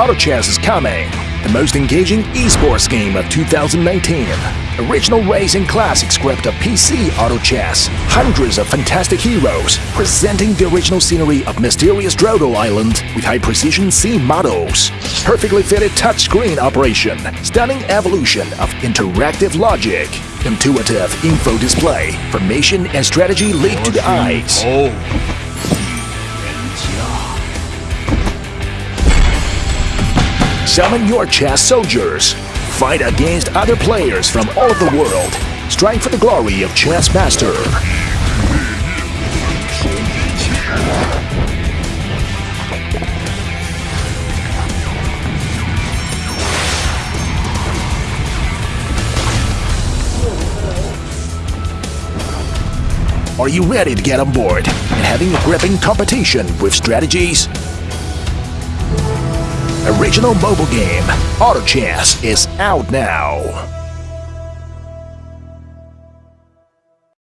Auto Chess is coming, the most engaging esports game of 2019. Original racing classics grabbed a PC Auto Chess, hundreds of fantastic heroes, presenting the original scenery of mysterious Drodo Island with high-precision scene models, perfectly fitted touchscreen operation, stunning evolution of interactive logic, intuitive info display, formation and strategy lead to the eyes. Oh. Summon your chess soldiers. Fight against other players from all over the world. Strive for the glory of Chess Master. Are you ready to get on board and having a gripping competition with strategies? Original mobile game Auto Chess is out now.